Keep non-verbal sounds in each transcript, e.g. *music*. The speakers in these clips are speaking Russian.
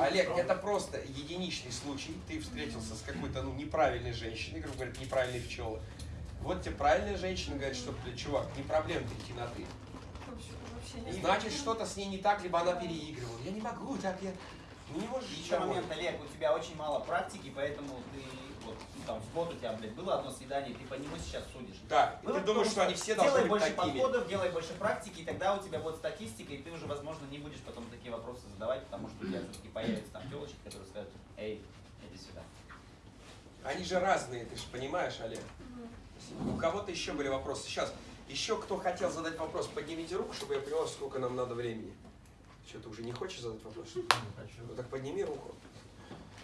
Олег, это просто единичный случай. Ты встретился с какой-то ну, неправильной женщиной, грубо говоря, неправильные пчелы. Вот тебе правильная женщина говорит, что, блин, чувак, не проблема идти на ты. И значит, что-то с ней не так, либо она переигрывала. Я не могу так, я... Ну не можешь Еще момент, Олег, у тебя очень мало практики, поэтому ты, вот, ну, там, в год у тебя, блядь, было одно свидание, ты по нему сейчас судишь. Да, и ты думаешь, том, что они все должны Делай быть больше такими. подходов, делай больше практики, и тогда у тебя будет статистика, и ты уже, возможно, не будешь потом такие вопросы задавать, потому что у тебя все-таки появятся там телочки, которые скажут, эй, иди сюда. Они же разные, ты же понимаешь, Олег. У кого-то еще были вопросы. Сейчас, еще кто хотел задать вопрос, поднимите руку, чтобы я понял, сколько нам надо времени. Что, ты уже не хочешь задать вопрос? Ну так подними руку.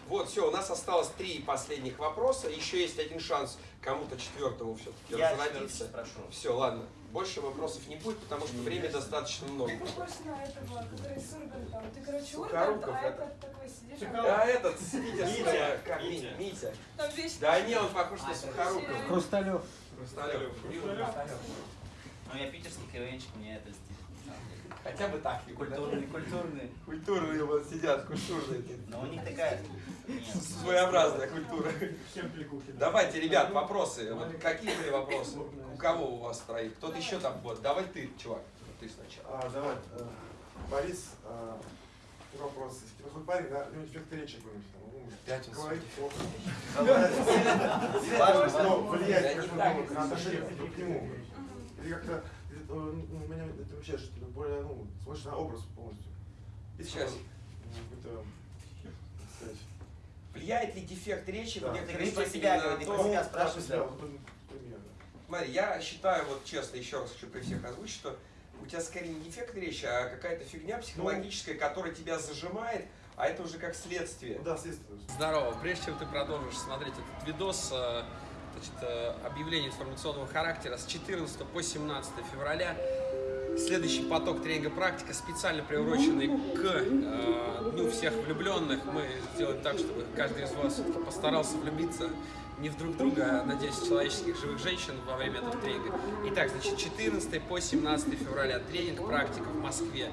Вот, все, у нас осталось три последних вопроса. Еще есть один шанс кому-то четвертому все-таки Я разродиться. 14 спрошу. Все, ладно. Больше вопросов не будет, потому что времени достаточно много. Ты похож на этого, который с Ургантом. Ты, короче, Ургант, а это. этот такой сидишь, А этот, Митя, Митя. Да не, он похож на А, Сухорукова. Хрусталев. Хрусталев. Ну, я питерский КВНчик, мне это льстит. Хотя бы так. Культурный, культурный. Культурные вот сидят, культурные. Но у них такая... Своеобразная культура. Давайте, ребят, вопросы. Вот какие были вопросы? У кого у вас троих? Кто-то еще там? Вот, давай ты, чувак. Ты сначала. А, давай, э, Борис, а, вопрос. Такой парень, да, у него дефект речи какой-нибудь там, ну, Пятницу. говорит плохо. Важно, Но ну, это на отношение к нему. Или как-то, э, ну, меня это вообще, что ты более, ну, смотришь на образ полностью. Есть Сейчас. какой-то, ну, какой-то, как сказать, Влияет ли дефект речи Да. в говоришь про себя, на говори, то, про себя ну, ну, да. Смотри, я считаю, вот честно, еще раз хочу при всех озвучить, что у тебя скорее не дефект речи, а какая-то фигня психологическая, которая тебя зажимает, а это уже как следствие. Ну да, следствие. Здорово. Прежде чем ты продолжишь смотреть этот видос, э, значит, э, объявление информационного характера с 14 по 17 февраля следующий поток тренинга практика, специально приуроченный к э, Дню всех влюбленных. Мы сделаем так, чтобы каждый из вас постарался влюбиться не в друг друга, а, надеюсь, человеческих живых женщин во время этого тренинга. Итак, значит, 14 по 17 февраля тренинг практика в Москве.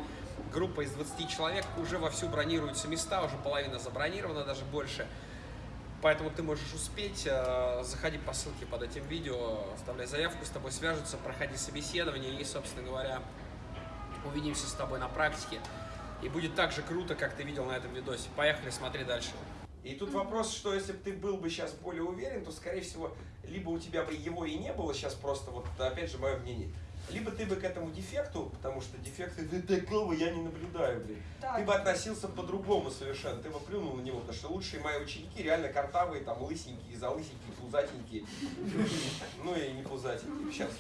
Группа из 20 человек, уже вовсю бронируются места, уже половина забронирована, даже больше. Поэтому ты можешь успеть, э, заходи по ссылке под этим видео, оставляй заявку, с тобой свяжутся, проходи собеседование и, собственно говоря, увидимся с тобой на практике. И будет так же круто, как ты видел на этом видосе. Поехали, смотри дальше. И тут вопрос, что если бы ты был бы сейчас более уверен, то, скорее всего, либо у тебя бы его и не было сейчас просто, вот опять же, мое мнение, либо ты бы к этому дефекту, потому что дефекты «Да такого я не наблюдаю, блин, Так. ты бы относился по-другому совершенно, ты бы плюнул на него, потому что лучшие мои ученики реально картавые, там, лысенькие, залысенькие, пузатенькие, ну и не пузатенькие. Сейчас,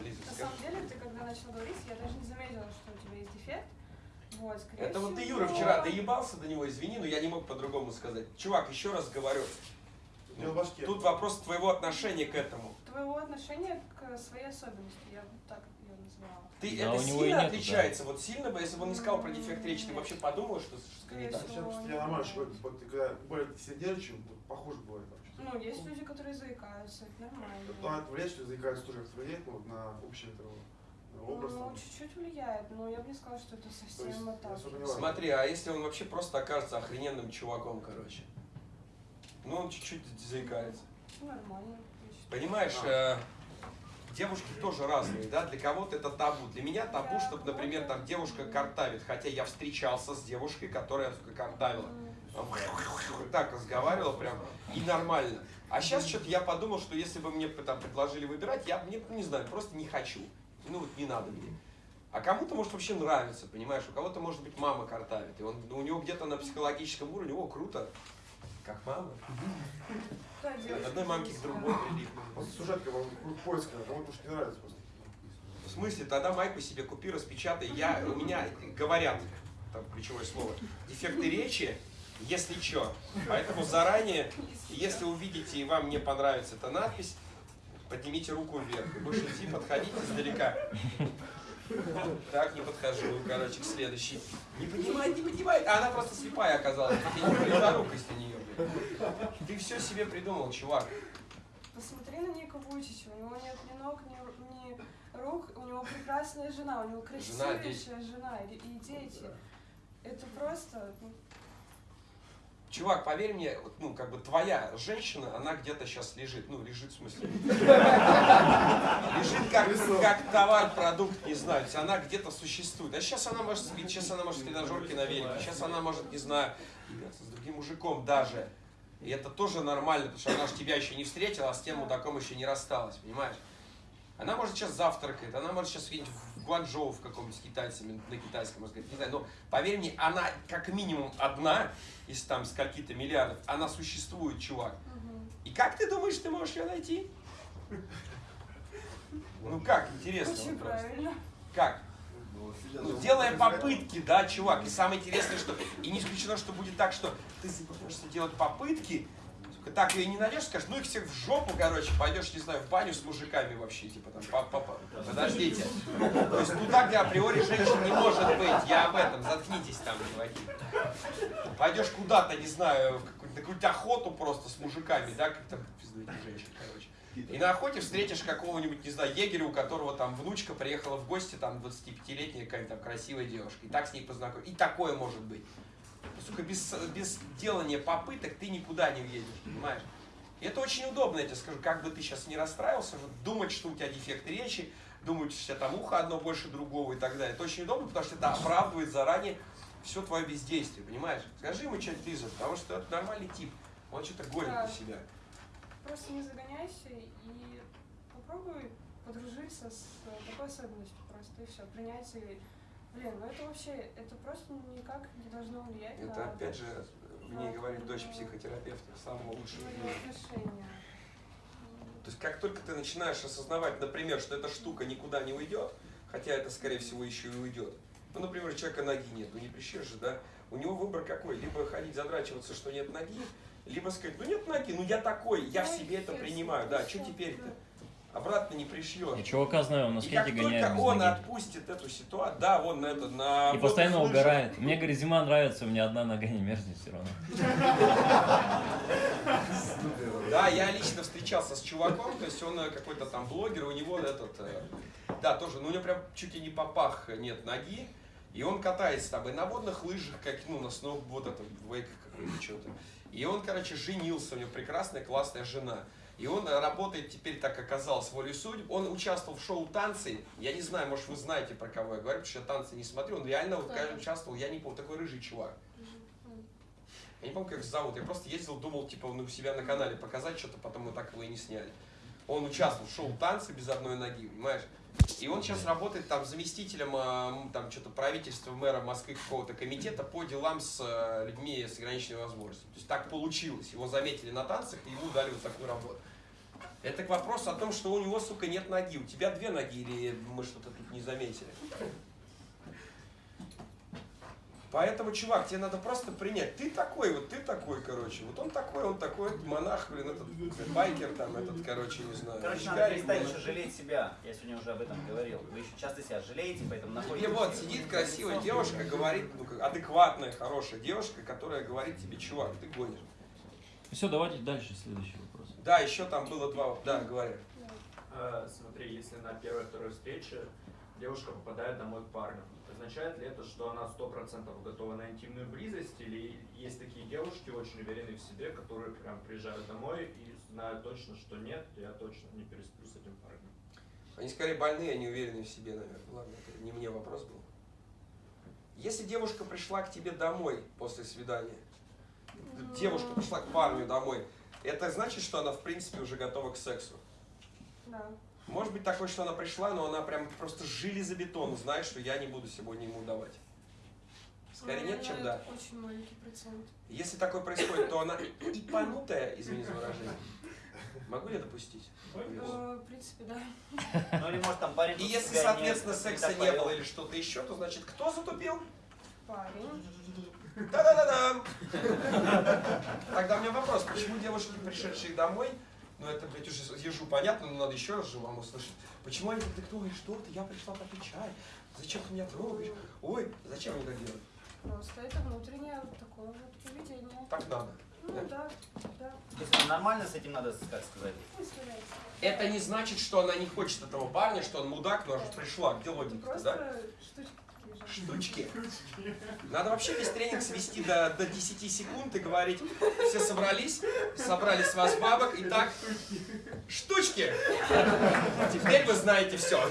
Лиза, На самом деле, ты когда начал говорить, я даже не заметила, что у тебя есть дефект. Вот, Это вот ты, Юра, вчера доебался до него, извини, но я не мог по-другому сказать. Чувак, еще раз говорю, тут вопрос твоего отношения к этому. Твоего отношения к своей особенности, я бы так ее назвала. Ты Да, это у него и сильно нету, отличается? Вот сильно бы, если бы он не сказал про дефект речи, ты вообще подумал, что что-то не То так? я нормально что ты когда более сидячий, похоже бывает. Ну, есть люди, которые заикаются, это нормально. Ну, это влияет, что заикаются тоже как-то влияет ну, вот на общий этого на образ. Ну, чуть-чуть влияет, но я бы не сказала, что это совсем вот так. не. Смотри, а если он вообще просто окажется охрененным чуваком, короче? Ну, он чуть-чуть заикается. Нормально. Понимаешь, э, девушки тоже разные, да? Для кого-то это табу. Для меня табу, чтобы, например, там девушка картавит. Хотя я встречался с девушкой, которая, сука, картавила. Так разговаривала прям и нормально. А сейчас что-то я подумал, что если бы мне там предложили выбирать, я мне не знаю, просто не хочу. Ну вот не надо мне. А кому-то может вообще нравится, понимаешь? У кого-то может быть мама картавит, и он у него где-то на психологическом уровне, о, круто, как мама. От одной мамки к другой да. прилипнут. Вот сюжетка, круг поиска, кому-то может не нравится просто. В смысле, тогда майку себе купи, распечатай. Я, у меня говорят, там ключевое слово, дефекты речи, если что. Поэтому заранее, если увидите и вам не понравится эта надпись, поднимите руку вверх. Будешь идти, подходить издалека. Так, не подхожу, короче, к следующей. Не поднимает, не поднимает. А она просто слепая оказалась. Ты не близорукость у нее, блин. *laughs* Ты все себе придумал, чувак. Посмотри на Ника Вуйчича, у него нет ни ног, ни, ни рук, у него прекрасная жена, у него Жена, красивейшая жена и, и дети. Это просто, ну, Чувак, поверь мне, вот, ну, как бы твоя женщина, она где-то сейчас лежит. Ну, лежит в смысле. Лежит как, как товар, продукт, не знаю. то есть Она где-то существует. А сейчас она может спить, сейчас она может в тренажерке на велике, сейчас она может, не знаю, с другим мужиком даже. И это тоже нормально, потому что она же тебя еще не встретила, а с тем мудаком еще не рассталась, понимаешь? Она может сейчас завтракает, она может сейчас видеть Гуанчжоу в каком-нибудь с китайцами, на китайском, сказать, не знаю, но поверь мне, она как минимум одна из там скольки-то миллиардов, она существует, чувак. мгм. И как ты думаешь, ты можешь ее найти? Ну как, интересно очень правильно. Как? Ну, делая попытки, да, чувак. И самое интересное, что и не исключено, что будет так, что ты соберешься делать попытки, так ее не найдешь, скажешь, ну их всех в жопу, короче, пойдешь, не знаю, в баню с мужиками вообще, типа там, папа, папа, подождите. То есть туда, где априори женщин не может быть, я об этом, заткнитесь там, чуваки. Пойдешь куда-то, не знаю, на какую-то охоту просто с мужиками, да, как там, пизду этих женщин, короче. И на охоте встретишь какого-нибудь, не знаю, егеря, у которого там внучка приехала в гости, там 25-летняя какая-то там красивая девушка, и так с ней познакомиться. И такое может быть. Сука, без, без делания попыток ты никуда не уедешь, понимаешь? И это очень удобно, я тебе скажу, как бы ты сейчас не расстраивался, думать, что у тебя дефект речи, думать, что у тебя там ухо одно больше другого и так далее. Это очень удобно, потому что это оправдывает заранее все твое бездействие, понимаешь? Скажи ему что-нибудь, Лиза, потому что это нормальный тип, он что-то гонит Да. на себя. Просто не загоняйся и попробуй подружиться с э, такой особенностью просто, и все, принять и... Блин, ну это вообще, это просто никак не должно влиять Это на опять же, в ней говорит дочь психотерапевта, самого лучшего. отношения. То есть как только ты начинаешь осознавать, например, что эта штука никуда не уйдет, хотя это, скорее всего, еще и уйдет. Ну, например, у человека ноги нет, ну не прищешь же, да? У него выбор какой? Либо ходить задрачиваться, что нет ноги, либо сказать, ну нет ноги, ну я такой, я в себе это принимаю, да, всё, что теперь-то? Обратно не пришьешь. Я чувака знаю, он на И как скейте гоняет только он ноги. отпустит эту ситуацию, да, он на это, на... И постоянно лыжах, угорает. Мне, говорит, зима нравится, у меня одна нога не мерзнет все равно. Да, я лично встречался с чуваком, то есть он э, какой-то там блогер, у него этот, э, да, тоже, ну у него прям чуть ли не по пах нет ноги, и он катается там и на водных лыжах, как, ну, на сноу, вот это, вейках какой-то что-то. И он, короче, женился, у него прекрасная, классная жена. И он работает теперь, так оказалось, волей судеб. Он участвовал в шоу «Танцы». Я не знаю, может, вы знаете, про кого я говорю, потому что я танцы не смотрю. Он реально вот, кажется, участвовал, я не помню, такой рыжий чувак. Я не помню, как их зовут. Я просто ездил, думал, типа, ну, у себя на канале показать что-то, потом мы так его и не сняли. Он участвовал в шоу «Танцы» без одной ноги, понимаешь? И он сейчас работает там заместителем а, там что-то правительства мэра Москвы какого-то комитета по делам с э, людьми с ограниченными возможностями. То есть так получилось. Его заметили на танцах и ему дали вот такую работу. Это к вопросу о том, что у него, сука, нет ноги. У тебя две ноги или мы что-то тут не заметили? Поэтому, чувак, тебе надо просто принять. Ты такой, вот ты такой, короче. Вот он такой, он такой, монах, блин, этот байкер там, этот, короче, не знаю. Короче, надо перестать еще жалеть себя. Я сегодня уже об этом говорил. Вы еще часто себя жалеете, поэтому находите... Тебе вот сидит красивая девушка, говорит, ну, как адекватная, хорошая девушка, которая говорит тебе, чувак, ты гонишь. Все, давайте дальше следующий. Да, еще там было два, да, говори. Э, Смотри, если на первой-второй встрече девушка попадает домой к парню, означает ли это, что она сто процентов готова на интимную близость, или есть такие девушки, очень уверенные в себе, которые прям приезжают домой и знают точно, что нет, я точно не пересплю с этим парнем. Они скорее больные, они уверены в себе, наверное. Ладно, это не мне вопрос был. Если девушка пришла к тебе домой после свидания, девушка пришла к парню домой, это значит, что она в принципе уже готова к сексу. Да. Может быть такое, что она пришла, но она прям просто железобетон знает, что я не буду сегодня ему давать. Скорее Ну, нет, чем да. Очень маленький процент. Если такое происходит, то она ипанутая, извини за выражение. Могу я допустить? Э, В принципе, да. Ну или может там парень... И если, соответственно, секса не было или что-то еще, то значит, кто затупил? Парень. Да-да-да-да! Тогда у меня вопрос, почему девушки, пришедшие домой, ну это, блядь, уже ежу понятно, но надо еще раз же вам услышать. Почему они так, ой, что ты, я пришла попить чай, зачем ты меня трогаешь? Ой, зачем они так делают? Просто это внутреннее вот такое вот поведение. Так надо. Ну да, да. То есть нормально с этим надо, как сказать? Это не значит, что она не хочет этого парня, что он мудак, но она же пришла. Где просто да? Штучки. Надо вообще весь тренинг свести до, до 10 секунд и говорить, все собрались, собрали с вас бабок, и так, штучки. Теперь вы знаете все.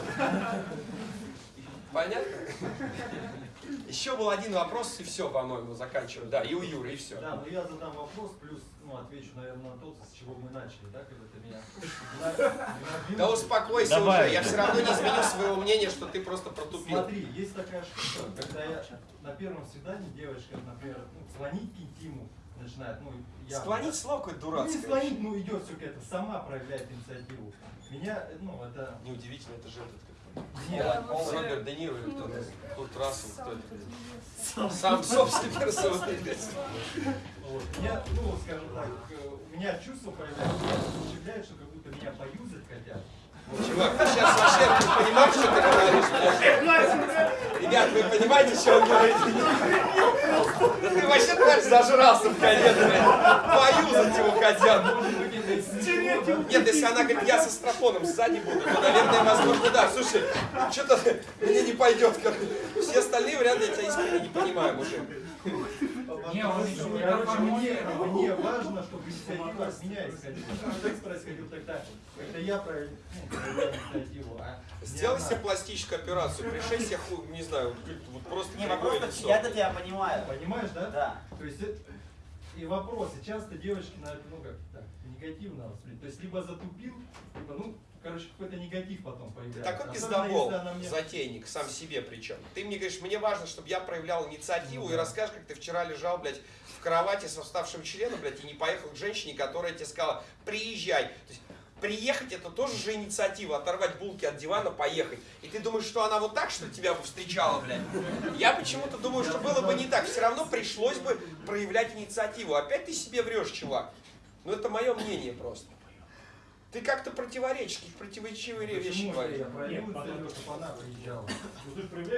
Понятно? Еще был один вопрос, и все, по-моему, заканчиваем. Да, и у Юры, и все. Да, но я задам вопрос, плюс ну, отвечу, наверное, на тот, с чего мы начали, да, когда ты меня... Да успокойся Давай. уже, я все равно не изменю своего мнения, что ты просто протупил. Смотри, есть такая штука, когда я на первом свидании девочка, например, ну, звонить к интиму начинает, ну, я... Склонить слово какое-то Ну, не дурацкое. склонить, ну, идет все это, сама проявляет инициативу. Меня, ну, это... Неудивительно, это же этот Нет. Роберт Де Ниро или кто Ну, Курт Рассел, Сам персоной. Вот. Меня, ну, скажем так, э, у меня чувство появляется, что как будто меня поюзать хотят. Чувак, ты сейчас вообще понимаешь, что ты говоришь? блядь? Ребят, вы понимаете, что он говорит? *laughs* Да ты вообще, тварь, зажрался в конец, блядь. Поюзать его хотят. Нет, если она говорит, я со стропоном сзади буду, то, наверное, возможно, да. Слушай, что-то мне не пойдет. Все остальные варианты я тебя искренне не понимаю, мужик. Не, он Короче, еще не мне, доформулировал. мне важно, чтобы инициатива от меня исходила. Текст происходил тогда, когда я проявил ну, инициативу. А Сделай себе пластическую операцию, пришей себе, не знаю, вот просто Не, вопрос, я-то тебя понимаю. Понимаешь, да? Да. То есть это- и вопросы. Часто девочки на это, ну как так, негативно воспринимают. То есть либо затупил, либо, ну, короче, какой-то негатив потом появляется. Такой Особенно, пиздобол, мне- затейник, сам себе причем. Ты мне говоришь, мне важно, чтобы я проявлял инициативу Ну и расскажешь, как ты вчера лежал, блядь, в кровати со вставшим членом, блядь, и не поехал к женщине, которая тебе сказала, приезжай. То есть, приехать это тоже же инициатива, оторвать булки от дивана, поехать. И ты думаешь, что она вот так, что тебя бы встречала, блядь? Я почему-то думаю, что было бы не так. Все равно пришлось бы проявлять инициативу. Опять ты себе врешь, чувак. Ну это мое мнение просто. Ты как-то противоречишь, противоречивые вещи Почему говоришь. она приезжала?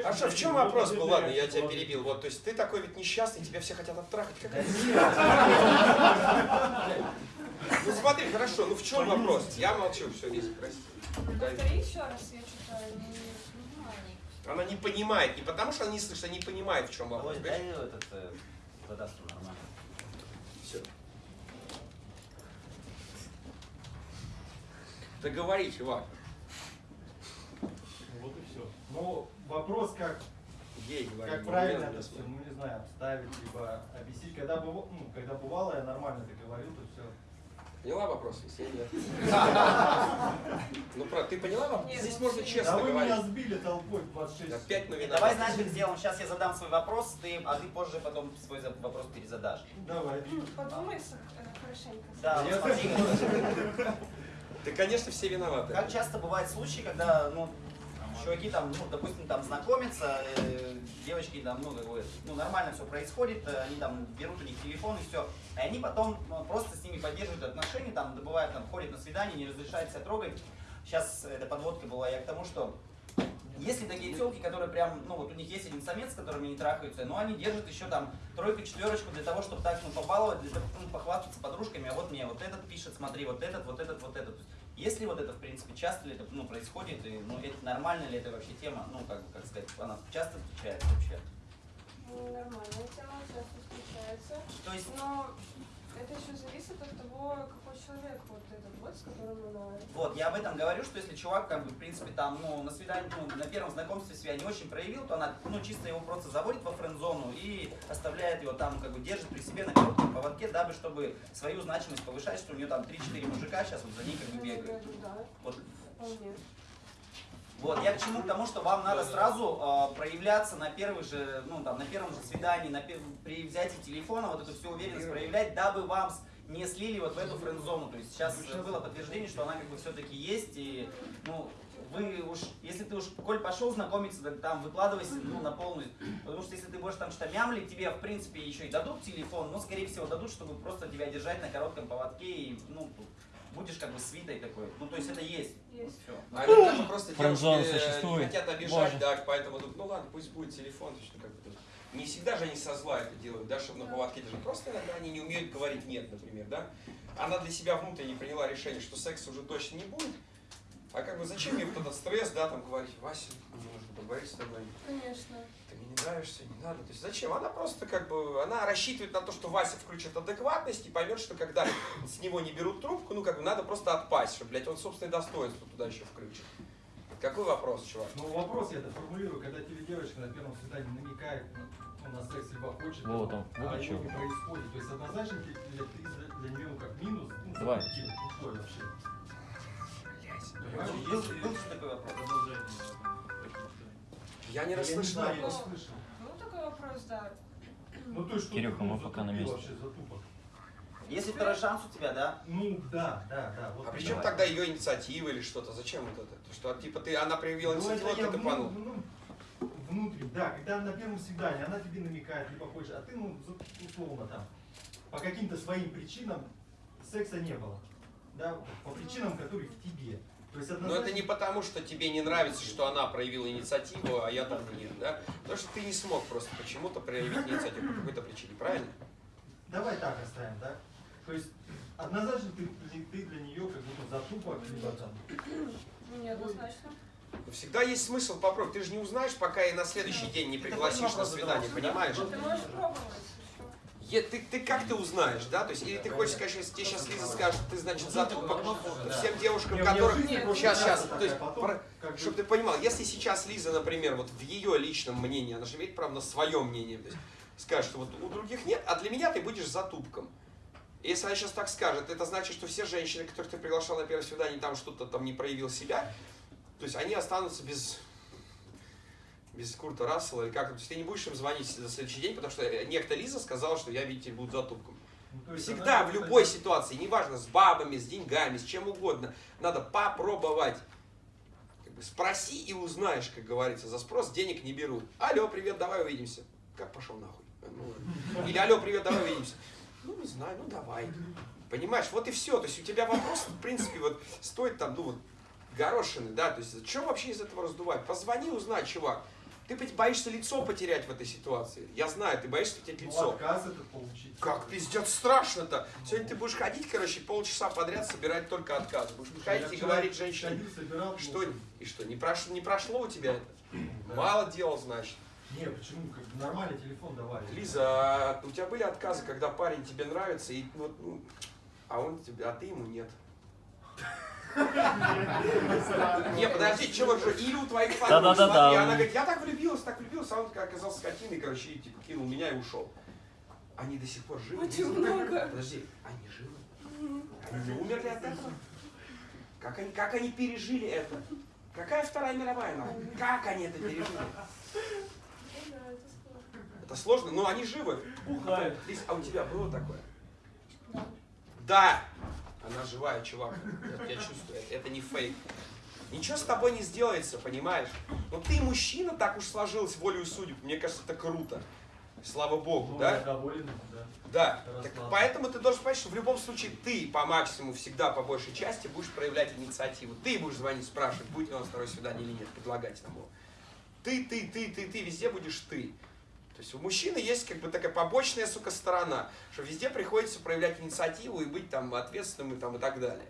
А что, в чем вопрос был? Ладно, я тебя перебил. Вот, то есть ты такой ведь несчастный, тебя все хотят оттрахать. Ну смотри, хорошо, ну в чем вопрос? Я молчу, все, весь, прости. Повтори еще раз, я что-то не понимаю. Она не понимает, не потому что она не слышит, она не понимает, в чем вопрос. Дай этот, э, нормально. Да говори, чувак. Вот и все. Ну, вопрос, как, Ей говори. как не правильно это все, ну не знаю, обставить, либо объяснить. Когда, быва- ну, когда бывало, я нормально это говорил, то все. Поняла вопрос? Если нет. *laughs* Ну, правда, ты поняла вопрос? Здесь ну, можно да честно да вы говорить. меня сбили толпой в 26. Опять на Давай, виноват. знаешь, как сделаем? Сейчас я задам свой вопрос, ты, а ты позже потом свой вопрос перезадашь. Давай. Подумай э, хорошенько. Да, Я Да, конечно, все виноваты. как часто бывают случаи, когда, ну, чуваки там, ну, допустим, там знакомятся, э, девочки там, ну, как ну, нормально все происходит, э, они там берут у них телефон и все, и они потом ну, просто с ними поддерживают отношения, там, добывают, там, ходят на свидание, не разрешают себя трогать. Сейчас эта подводка была я к тому, что есть ли такие телки, которые прям, ну вот у них есть один самец, с которыми они трахаются, но они держат еще там тройку, четверочку для того, чтобы так, ну, побаловать, для того, ну, похвастаться подружками, а вот мне вот этот пишет, смотри, вот этот, вот этот, вот этот. Есть ли вот это, в принципе, часто ли это ну, происходит, и ну, это нормально ли это вообще тема, ну, как, бы, как сказать, она часто встречается вообще? Ну, Нормальная тема, часто встречается. То есть, Но это еще зависит от того, какой человек вот этот вот, с которым она... вот, я об этом говорю, что если чувак, как бы, в принципе, там, ну, на свидании, ну, на первом знакомстве себя не очень проявил, то она, ну, чисто его просто заводит во френд-зону и оставляет его там, как бы, держит при себе на коротком поводке, дабы, чтобы свою значимость повышать, что у нее там 3-4 мужика сейчас вот за ней как бы Ну, бегают. Да, Вот, вполне. Вот, я к чему? К тому, что вам надо сразу э, проявляться на первых же, ну там, на первом же свидании, на пер- при взятии телефона, вот эту всю уверенность проявлять, дабы вам не слили вот в эту френд-зону. То есть сейчас было подтверждение, что она как бы все-таки есть, и, ну, вы уж, если ты уж, коль пошел знакомиться, так там выкладывайся, ну, на полную. Потому что если ты будешь там что-то мямлить, тебе, в принципе, еще и дадут телефон, но, скорее всего, дадут, чтобы просто тебя держать на коротком поводке, и, ну, будешь как бы свитой такой. Ну, то есть это есть. Есть. Все. А иногда же просто девушки э, не существует. хотят обижать, Боже. да, поэтому думают, ну ладно, пусть будет телефон, то есть, ну, как бы, тут. Не всегда же они со зла это делают, да, чтобы на поводке держать. Просто иногда они не умеют говорить нет, например, да. Она для себя внутренне приняла решение, что секса уже точно не будет. А как бы зачем мне вот этот стресс, да, там говорить, Вася, мне нужно поговорить с тобой. Конечно. Ты меня не нравишься, не надо. То есть зачем? Она просто как бы, она рассчитывает на то, что Вася включит адекватность и поймет, что когда с него не берут трубку, ну как бы надо просто отпасть, что, блядь, он собственное достоинство туда еще включит. Какой вопрос, чувак? Ну вопрос я это формулирую, когда тебе девочка на первом свидании намекает ну, на секс либо хочет, Вот он, а выключил. его не происходит. То есть однозначно для, для, ты для, нее ну, как минус, ну, Давай. Ну, вообще? Короче, Был, был же такой вопрос. Я не расслышал вопрос. Был такой вопрос, да. Ну то есть что Кирюха, ты, мы ну, пока на месте. Если второй шанс у тебя, да? Ну да, да, да. Вот А при чем давай. тогда ее инициатива или что-то? Зачем вот это? То, что типа ты, она проявила Ну, инициативу, а ты топанул. ну, внутрь, да, когда на первом свидании она тебе намекает, либо хочешь, а ты, ну, условно там, по каким-то своим причинам секса не было. Да, по причинам, которые в тебе. Есть Но однозначно... это не потому, что тебе не нравится, что она проявила инициативу, а я там нет, да? Потому что ты не смог просто почему-то проявить инициативу по какой-то причине, правильно? Давай так оставим, да? То есть однозначно ты, ты, для нее как будто затупок, либо там... Неоднозначно. Но всегда есть смысл попробовать. Ты же не узнаешь, пока и на следующий день не пригласишь на свидание, понимаешь? Ты можешь пробовать. Е- ты, ты как ты узнаешь, да? То есть, или ты хочешь сказать, что если тебе сейчас Лиза скажет, ты, значит, затупок, то всем девушкам, которых... Сейчас, сейчас, то есть, потом, про- чтобы ты понимал, если сейчас Лиза, например, вот в ее личном мнении, она же имеет право на свое мнение, то есть скажет, что вот у других нет, а для меня ты будешь затупком. Если она сейчас так скажет, это значит, что все женщины, которых ты приглашал на первое свидание, там что-то там не проявил себя, то есть они останутся без без Курта Рассела или как то есть ты не будешь им звонить за следующий день, потому что некто Лиза сказала, что я, видите, буду затупком. Ну, то Всегда, она в любой ситуации, неважно, с бабами, с деньгами, с чем угодно, надо попробовать. Как бы спроси и узнаешь, как говорится. За спрос денег не берут. Алло, привет, давай увидимся. Как пошел нахуй? Ну. *laughs* Или алло, привет, давай увидимся. Ну, не знаю, ну давай. Понимаешь, вот и все. То есть у тебя вопрос, в принципе, вот стоит там, ну вот, горошины, да, то есть что вообще из этого раздувать? Позвони, узнай, чувак. Ты боишься лицо потерять в этой ситуации. Я знаю, ты боишься потерять Ну, лицо. отказ этот получить. Как пиздец страшно-то. Сегодня ты будешь ходить, короче, полчаса подряд собирать только отказы. Будешь Я ходить и говорить женщине, собирал, что, и что, не прошло, не прошло у тебя это? *clears throat* Мало делал, значит. Не, почему? Как бы нормальный телефон давали. Лиза, а у тебя были отказы, когда парень тебе нравится, и вот, ну, а он тебе, а ты ему нет. *laughs* *laughs* Не, подожди, чего же, или у твоих подруг, смотри, она говорит, я так влюбилась, так влюбилась, а он оказался скотиной, короче, и типа кинул меня и ушел. Они до сих пор живы? Очень много. Подожди, они живы? Они не умерли от этого? Как они, как они пережили это? Какая Вторая мировая нахуй? Как они это пережили? Да, это сложно. Это сложно, но они живы. Бухают. Лиз, а у тебя было такое? Да. Она живая, чувак. Я, я чувствую, это, это не фейк. Ничего с тобой не сделается, понимаешь? Но ты мужчина, так уж сложилось волею судеб. Мне кажется, это круто. Слава Богу, Ну, да? я доволен, да. Да. Так поэтому ты должен понять, что в любом случае ты по максимуму всегда по большей части будешь проявлять инициативу. Ты будешь звонить, спрашивать, будет ли у нас второе свидание или нет, предлагать нам его. Ты, ты, ты, ты, ты, везде будешь ты. То есть у мужчины есть как бы такая побочная, сука, сторона, что везде приходится проявлять инициативу и быть там ответственным и, там, и так далее.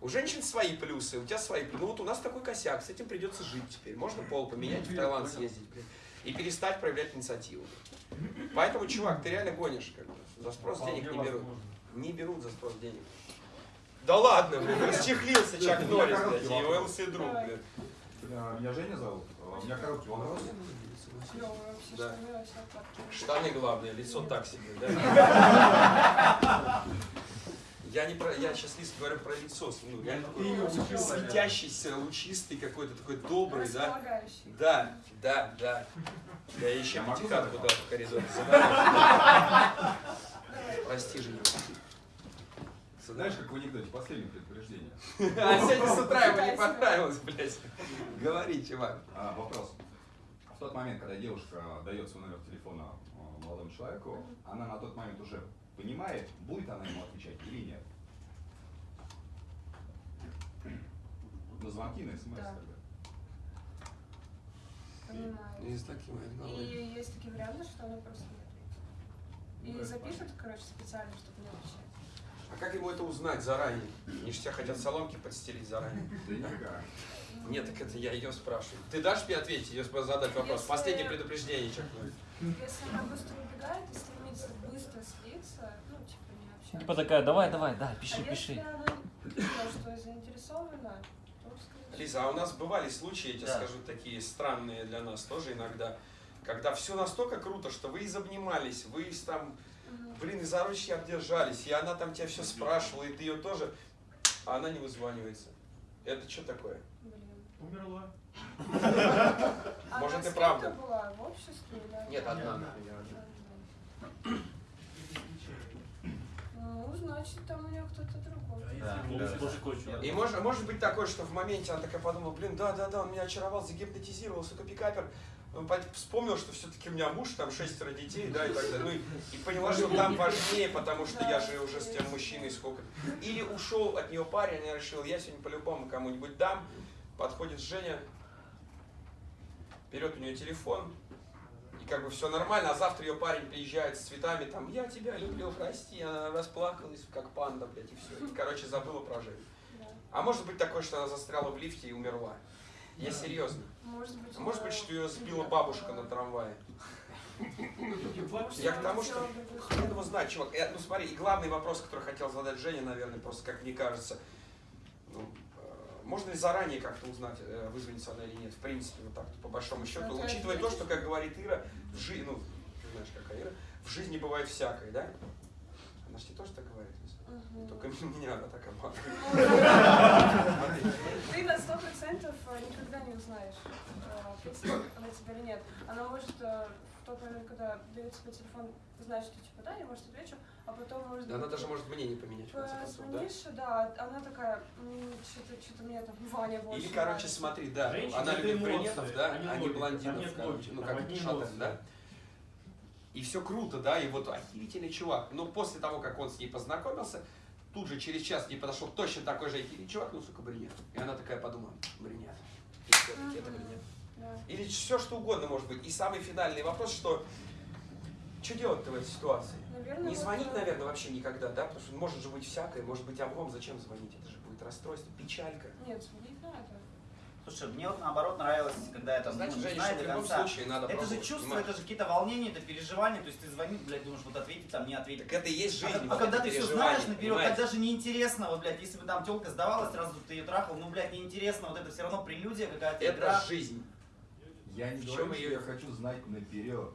У женщин свои плюсы, у тебя свои плюсы. Ну вот у нас такой косяк, с этим придется жить теперь. Можно пол поменять, в Таиланд съездить, блин, и перестать проявлять инициативу. Поэтому, чувак, ты реально гонишь, как бы. За спрос денег не берут. возможно. Не берут за спрос денег. Да ладно, блин, расчехлился Чак Норрис, я блядь, и ЛС друг, блядь. А, Меня Женя зовут. А, У меня короткий вопрос. Да. Штаны главное, лицо так себе, да? Я не про, я сейчас Лиз говорю про лицо, ну, её такой светящийся, лучистый какой-то, такой добрый, да? Да, да, да. Я еще Я могу пятихат задать куда в коридоре задавал. Прости, Женя. Знаешь, как в анекдоте, последнее предупреждение. А сегодня с утра ему не понравилось, блядь. Говори, чувак. А, вопрос. В тот момент, когда девушка дает свой номер телефона э, молодому человеку, она на тот момент уже понимает, будет она ему отвечать или нет. На звонки, на смс. Да. Понимаю. И есть такие варианты, что она просто не ответит. И запишут, короче, специально, чтобы не отвечать. А как ему это узнать заранее? Они же тебя хотят соломки подстелить заранее. Да. Нет, так это я ее спрашиваю. Ты дашь мне ответить, ее задать вопрос? Если- Последнее предупреждение чекнуть. Если она быстро убегает и стремится быстро слиться, ну, типа, не общаться. Типа такая, давай, давай, да, пиши, а пиши. если она что заинтересована, Лиза, а у нас бывали случаи, я тебе Да. скажу, такие странные для нас тоже иногда, когда все настолько круто, что вы изобнимались, вы из там. Блин, и за ручки обдержались, и она там тебя все спрашивала, и ты ее тоже, а она не вызванивается. Это что такое? Блин. Умерла. А Может, и правда. была в обществе? или Нет, одна. Ну, значит, там у нее кто-то другой. Да, кое-что. И может, может быть такое, что в моменте она такая подумала, блин, да-да-да, он меня очаровал, загипнотизировал, сука, пикапер. Он по- вспомнил, что все-таки у меня муж, там шестеро детей, да, и так далее. Ну, и, и поняла, что там важнее, потому что я же уже с тем мужчиной сколько. Или ушел от нее парень, она решила, я сегодня по-любому кому-нибудь дам. Подходит Женя, берет у нее телефон, и как бы все нормально, а завтра ее парень приезжает с цветами, там, я тебя люблю, прости, она расплакалась, как панда, блядь, и все. И, короче, забыла про Женю. Да. А может быть такое, что она застряла в лифте и умерла? Я серьезно. Может быть, А может быть, что ее сбила бабушка на трамвае? Я к тому, что хрен его знает, чувак. Ну смотри, и главный вопрос, который хотел задать Женя, наверное, просто как мне кажется, ну, э, можно ли заранее как-то узнать, э, вызвонится она или нет, в принципе, вот так, по большому счету, Ну, ты учитывая то, что, как говорит Ира, в жизни, ну, ты знаешь, какая Ира, в жизни бывает всякое, да? Она же тебе тоже так говорит. Не только меня она так обманывает. Ты на сто процентов э, никогда не узнаешь, э, ответит она тебе или нет. Она может э, в тот момент, когда берет себе телефон, знать, что типа да, я может отвечу, а потом может Да Она даже может мнение поменять, в конце концов, да? Позвонишь, да, она такая, что-то, что-то мне там Ваня больше Или, короче, смотри, да, Женщины она любит брюнетов, да, а не блондинов, короче, ну как шатен, да. И все круто, да, и вот охерительный чувак. Но после того, как он с ней познакомился, тут же через час к ней подошел точно такой же охерительный чувак, ну, сука, брюнет. И она такая подумала, брюнет. И все-таки это брюнет. Или все, что угодно может быть. И самый финальный вопрос, что что делать-то в этой ситуации? Наверное, Не вот, звонить, э, наверное, вообще никогда, да? Потому что может же быть всякое, может быть облом, зачем звонить? Это же будет расстройство, печалька. Нет, звонить надо. Слушай, мне вот наоборот нравилось, когда это Значит, ну, не знаю что до в любом конца. случае надо Это же чувство, понимаешь? это же какие-то волнения, это переживания, то есть ты звонишь, блядь, думаешь, вот ответить там, не ответить. Так это и есть жизнь. А, вот а когда это ты все знаешь наперед, понимаете? тогда же неинтересно, вот, блядь, если бы там телка сдавалась, сразу ты ее трахал, ну, блядь, неинтересно, вот это все равно прелюдия какая-то, Это игра. жизнь. Я не говорю, что её- я хочу знать наперед.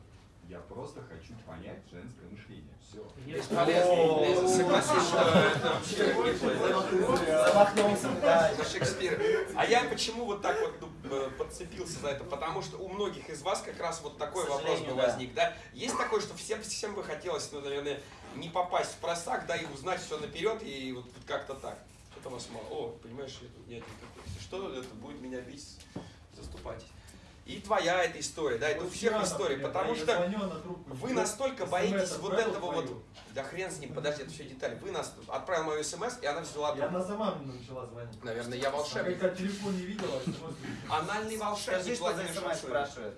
Я просто хочу понять женское мышление. Все. Бесполезно. Лиза, согласись, что это вообще. Замахнулся, да. За Шекспира. А я почему вот так вот ну, подцепился за это? Потому что у многих из вас как раз вот такой вопрос бы возник, да? Есть такое, что всем, всем бы хотелось, ну, наверное, не попасть в просак, да, и узнать все наперед, и вот как-то так. Что-то вас мало. О, понимаешь, я тут нет никакой. Если что, это будет меня бить, заступайтесь. И твоя эта история, да, это у Вот всех вчера, история, потому я что она трубку вы настолько боитесь вот этого вот, твою. да хрен с ним, подожди, это все детали. Вы нас отправил мою смс, и она взяла И трубку. она сама мне начала звонить. Наверное, я Она волшебник. когда телефон не видела, смс Анальный Скажи, волшебник что за Владимир спрашивает.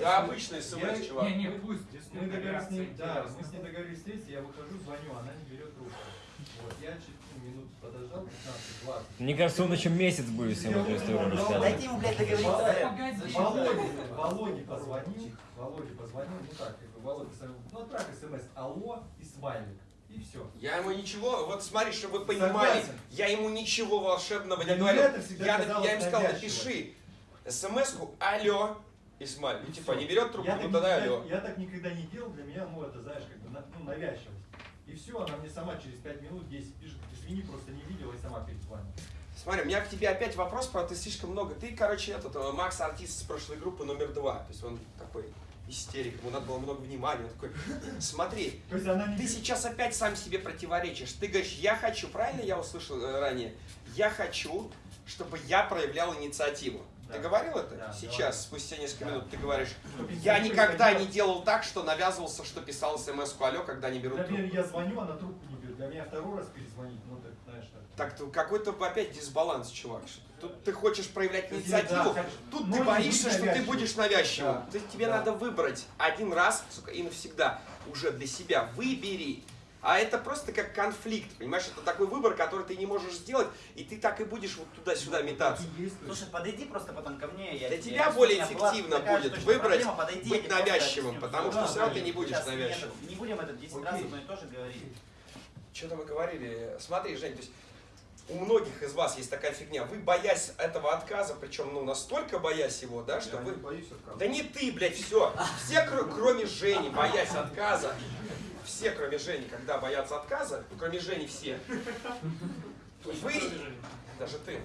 Да, обычный смс, чувак. Не, не, пусть. Мы договорились с ней, да, мы с ней договорились встретиться, я выхожу, звоню, она не берет трубку. Вот, я чуть минут подождал, 15-20. Мне кажется, он еще месяц будет всем эту историю рассказывать. Дайте ему, блядь, договориться. Володе, Володе позвонил, Володе позвонил, ну так, как бы, Володя, сказал, ну отправь смс, алло и смайлик, и все. Я ему ничего, вот смотри, чтобы вы понимали, Согласен. я ему ничего волшебного не говорил. Я, я им сказал, напиши смс-ку, алло, Исмаль. Ну, типа, не берет трубку, я ну тогда алло. Я так никогда не делал, для меня, ну это, знаешь, как бы, ну, навязчивость. И все, она мне сама через 5 минут 10 пишет, извини, просто не видела и сама перезвонила. Смотри, у меня к тебе опять вопрос, правда, ты слишком много. Ты, короче, этот, э, Макс артист с прошлой группы номер два. То есть он такой истерик, ему надо было много внимания. Он такой, смотри. Ты сейчас опять сам себе противоречишь. Ты говоришь, я хочу, правильно я услышал э, ранее? Я хочу, чтобы я проявлял инициативу. Ты Да. говорил это? Да, сейчас, говорил. спустя несколько Да. минут, ты говоришь, я никогда не делал так, что навязывался, что писал смс-ку алло, когда не берут Например, трубку. я звоню, она трубку не берет. Для меня второй раз перезвонить, ну так, какой-то опять дисбаланс, чувак. Тут ты хочешь проявлять инициативу, да, тут ты боишься, что ты будешь навязчивым. Да, Ты- тебе да. надо выбрать один раз, сука, и навсегда, уже для себя. Выбери, А это просто как конфликт, понимаешь? Это такой выбор, который ты не можешь сделать, и ты так и будешь вот туда-сюда метаться. Слушай, подойди просто потом ко мне. Я Для тебе тебя более эффективно такая будет выбрать проблема, подойди, быть навязчивым, потому что Да, все равно ты не будешь навязчивым. Не будем это 10 раз одно и то же говорить. Что-то мы говорили. Смотри, Жень, то есть у многих из вас есть такая фигня. Вы боясь этого отказа, причем ну настолько боясь его, да, что вы... боюсь отказа. Да не ты, блядь, все. Все, кр- кроме Жени, боясь отказа. Все, кроме Жени, когда боятся отказа, кроме Жени все. Вы, даже ты,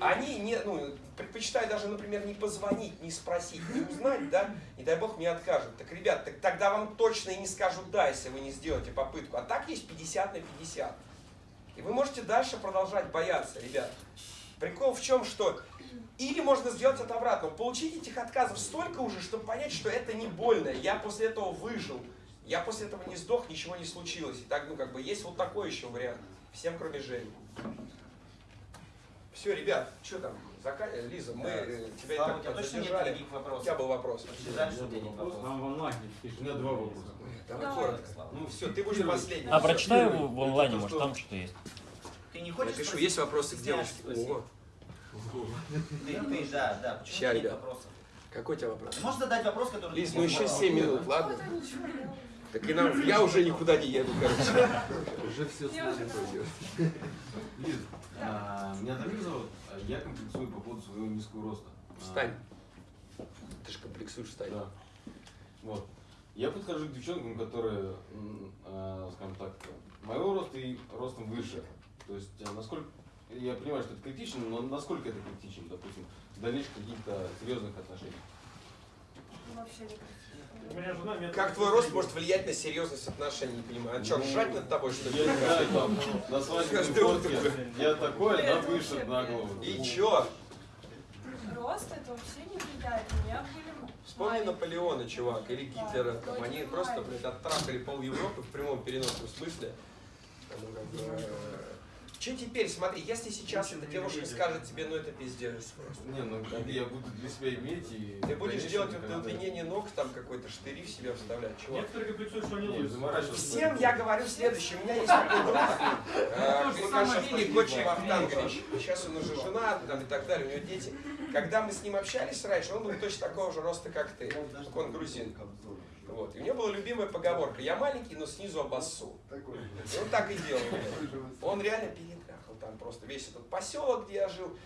они не, ну, предпочитают даже, например, не позвонить, не спросить, не узнать, да, не дай бог мне откажут. Так, ребят, так тогда вам точно и не скажут да, если вы не сделаете попытку. А так есть 50 на 50. И вы можете дальше продолжать бояться, ребят. Прикол в чем, что или можно сделать это обратно. Получить этих отказов столько уже, чтобы понять, что это не больно. Я после этого выжил. Я после этого не сдох, ничего не случилось. И так, ну, как бы, есть вот такой еще вариант. Всем, кроме Жени. Все, ребят, что там? Зака... Лиза, мы э, тебя и Слава, так у тебя точно нет других У вопросов? тебя был вопрос. Очень жаль, что у тебя нет вопросов. Там в онлайне пишут. У меня два вопроса. Давай Давай. коротко. Ну все, ты будешь последний. А прочитай его в онлайне, может там что-то есть. Ты не Я хочешь пишу, спросить? есть вопросы к девушке? спросить? О, Ты, ты, да, да. Почему Ща, нет вопросов? какой у тебя вопрос? Можешь задать вопрос, который... Лиз, ну еще задал? 7 минут, ладно? Так и нам, я уже никуда не еду, короче. Уже все Я уже Лиз, а, меня Дамир зовут, а я комплексую по поводу своего низкого роста. А, Встань. Ты же комплексуешь, встань. Да. Вот. Я подхожу к девчонкам, которые, скажем так, моего роста и ростом выше. То есть, насколько, я понимаю, что это критично, но насколько это критично, допустим, в дальнейших каких-то серьезных отношениях. Вообще не метр Как твой рост может влиять на серьезность отношений, не понимаю? А что, Ну, ржать над тобой, что ли? Я не знаю, там, на Каждое утро. фотке я такой, она выше на голову. И чё? Рост это вообще не влияет. У меня были Вспомни. Наполеона, чувак, или Гитлера. Там, они просто, блядь, оттрахали пол Европы в прямом переносном смысле. Ну, как бы, Че теперь, смотри, если сейчас эта девушка скажет тебе, ну это пиздец просто. Не, ну я буду для себя иметь и... Ты будешь делать когда- это удлинение ног, там какой-то штыри в себя вставлять, чувак. Некоторые комплексуют, что они Не, лучше. Всем я говорю следующее. У меня есть такой друг, э, Кликашвили Гочи Вахтангович. Сейчас он уже женат там, и так далее, у него дети. Когда мы с ним общались раньше, он был точно такого же роста, как ты. Только он грузин. Вот. И у него была любимая поговорка. Я маленький, но снизу обоссу. И он так и делал. Он реально перетрахал там просто весь этот поселок, где я жил.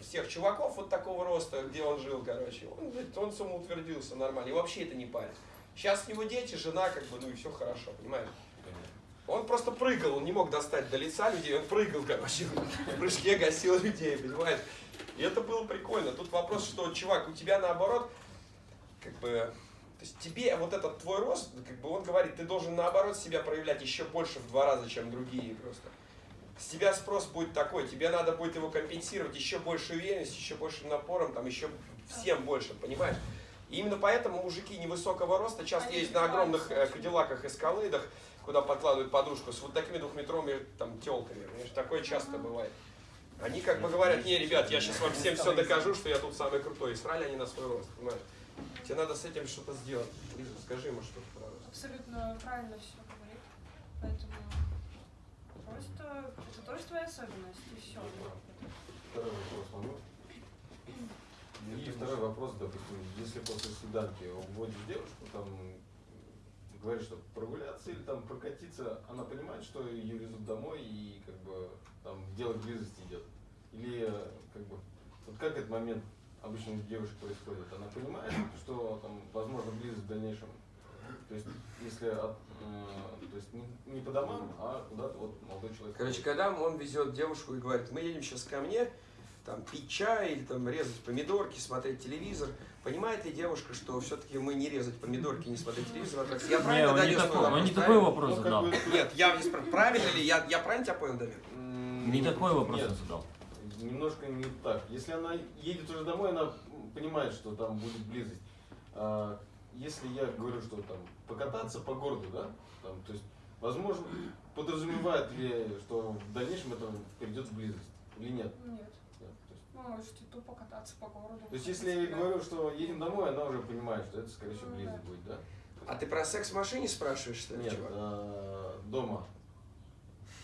Всех чуваков вот такого роста, где он жил, короче. Он, говорит, он самоутвердился нормально. И вообще это не парит. Сейчас у него дети, жена, как бы, ну и все хорошо, понимаешь? Он просто прыгал, он не мог достать до лица людей, он прыгал, короче, в прыжке гасил людей, понимаешь? И это было прикольно. Тут вопрос, что, чувак, у тебя наоборот, как бы, то есть тебе вот этот твой рост, как бы он говорит, ты должен наоборот себя проявлять еще больше в два раза, чем другие просто. С тебя спрос будет такой, тебе надо будет его компенсировать еще больше уверенностью, еще большим напором, там еще всем больше, понимаешь? И именно поэтому мужики невысокого роста часто Они ездят на огромных э, кадиллаках эскалейдах, куда подкладывают подушку с вот такими двухметровыми там телками. Понимаешь, такое часто бывает. Они как бы говорят, не, ребят, я сейчас вам всем все докажу, что я тут самый крутой. И срали они на свой рост, понимаешь? Тебе надо с этим что-то сделать. Лиза, скажи ему что-то про рост. Абсолютно правильно все говорит. Поэтому просто это тоже твоя особенность, и все. Второй вопрос могу? И второй вопрос, допустим, если после свиданки уводишь девушку, там говоришь, что прогуляться или там прокатиться, она понимает, что ее везут домой и как бы там дело близости идет? Или как бы, вот как этот момент обычно у девушек происходит? Она понимает, что там возможно близость в дальнейшем? То есть, если от, э, то есть не, не по домам, а куда-то вот молодой человек. Короче, когда он везет девушку и говорит, мы едем сейчас ко мне, там, пить чай или там резать помидорки, смотреть телевизор, понимает ли девушка, что все-таки мы не резать помидорки, не смотреть телевизор? а так- Я Не, правильно он не такой, он вопрос, не такой вопрос Ну, как задал. бы- Нет, я не спрашиваю, правильно ли, я, я правильно тебя понял, Дамир? М, Не такой вопрос нет. задал. Немножко не так. Если она едет уже домой, она понимает, что там будет близость. А если я говорю, что там покататься по городу, да, там, то есть, возможно, подразумевает ли, что в дальнейшем это придет в близость или нет? Нет. Да, то есть- Вы можете тупо кататься по городу. То есть, если я говорю, что едем домой, она уже понимает, что это, скорее всего, близость будет, да? А ты про секс в машине спрашиваешь, что ли, Нет, чувак? а, дома.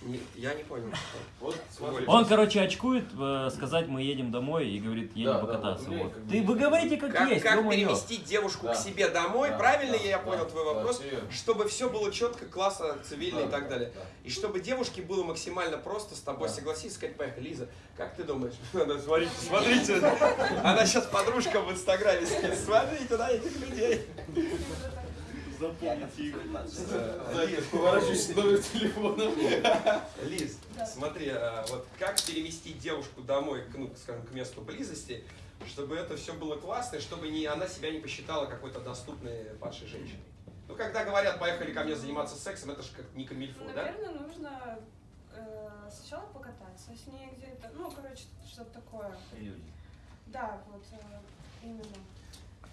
Не- я не понял. Вот смотри. Он, короче, очкует, э, сказать, мы едем домой, и говорит, едем Да, да, покататься. вот мне вот. как бы Ты, вы говорите как, Как, есть, как переместить девушку Да. к себе домой, Да, правильно да, я да, понял твой вопрос? Чтобы все было четко, классно, цивильно Да, и так далее. да. И чтобы девушке было максимально просто с тобой Да. согласиться, сказать, поехали, Лиза, как ты думаешь? *laughs* Смотрите, смотрите, она сейчас подружка в инстаграме смотрите на этих людей. *laughs* Запомните их. Я поворачиваюсь номер телефона. Лиз, смотри, а, вот как переместить девушку домой, к, ну, скажем, к месту близости, чтобы это все было классно, и чтобы не, она себя не посчитала какой-то доступной падшей женщиной. Ну, когда говорят, поехали ко мне заниматься сексом, это же как не камильфо, да? Наверное, нужно э, сначала покататься с ней где-то, ну, короче, что-то такое. Да, вот э, именно.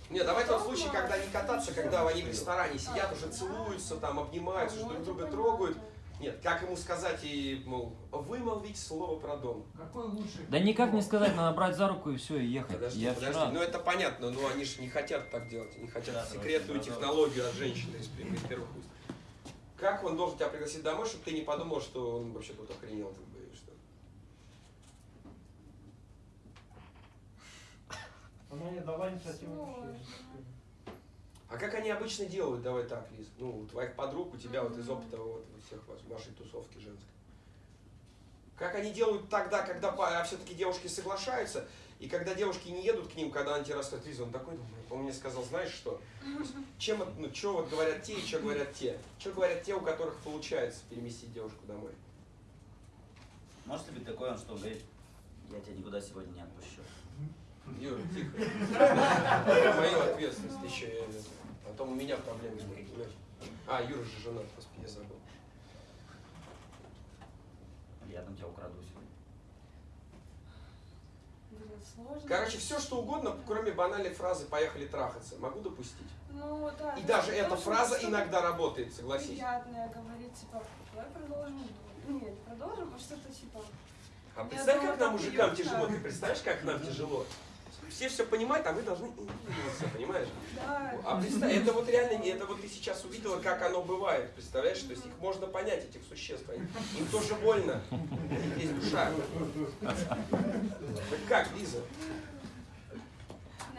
Не, давай тот случай, когда не кататься, когда они в ресторане сидят, уже целуются, там, обнимаются, друг друга трогают. Нет, как ему сказать и, мол, вымолвить слово про дом? Какой лучший? Да никак не сказать, надо брать за руку и все, и ехать. Подожди, Я подожди, вчера... ну это понятно, но они же не хотят так делать, они хотят Да, секретную да, да. технологию от женщины из, из первых уст. Как он должен тебя пригласить домой, чтобы ты не подумал, что он вообще тут охренел, как бы, и что? Она не дала инициативу вообще. А как они обычно делают, давай так, Лиз, ну, у твоих подруг, у тебя вот из опыта вот, вот всех вас, вашей тусовки женской. Как они делают тогда, когда все-таки девушки соглашаются, и когда девушки не едут к ним, когда они тебе рассказывают, Лиза, он такой, он мне сказал, знаешь что, чем, ну, что вот говорят те и что говорят те? Что говорят те, у которых получается переместить девушку домой? Может ли быть такое, он что говорит, я тебя никуда сегодня не отпущу. Юра, тихо. Это мою ответственность еще. А то у меня проблемы будут, понимаешь? А, Юра же женат, господи, я забыл. Я там тебя украду сегодня. Короче, все что угодно, кроме банальной фразы «поехали трахаться», могу допустить. Ну, да. И даже есть эта фраза иногда работает, согласись. Приятное говорить, типа, давай продолжим. Нет, не продолжим, а что-то типа. А представь, как нам, мужикам, тяжело. Ты представляешь, как нам тяжело? Все все понимают, а мы должны двигаться, понимаешь? Да. А представь, это вот реально, не- это вот ты сейчас увидела, как оно бывает, представляешь? То есть их можно понять, этих существ. Они- Им тоже больно. Есть душа. Так как, Лиза?